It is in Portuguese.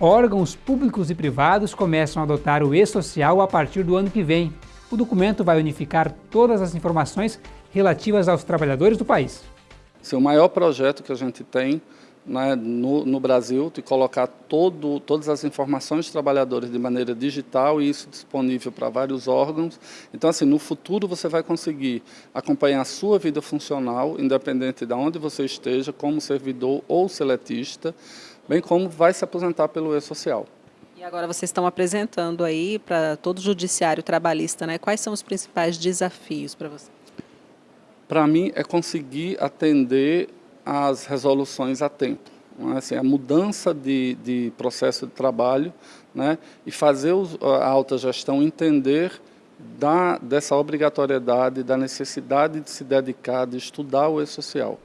órgãos públicos e privados começam a adotar o e-social a partir do ano que vem. O documento vai unificar todas as informações relativas aos trabalhadores do país. Esse é o maior projeto que a gente tem né, no, no, Brasil, de colocar todo, todas as informações dos trabalhadores de maneira digital e isso disponível para vários órgãos. Então, assim, no futuro você vai conseguir acompanhar a sua vida funcional, independente de onde você esteja, como servidor ou seletista, bem como vai se aposentar pelo E-Social. E agora vocês estão apresentando aí para todo o judiciário trabalhista, né? Quais são os principais desafios para você? Para mim é conseguir atender as resoluções a tempo. É? Assim, a mudança de, de, processo de trabalho né? e fazer a alta gestão entender da, dessa obrigatoriedade, da necessidade de se dedicar, de estudar o E-Social.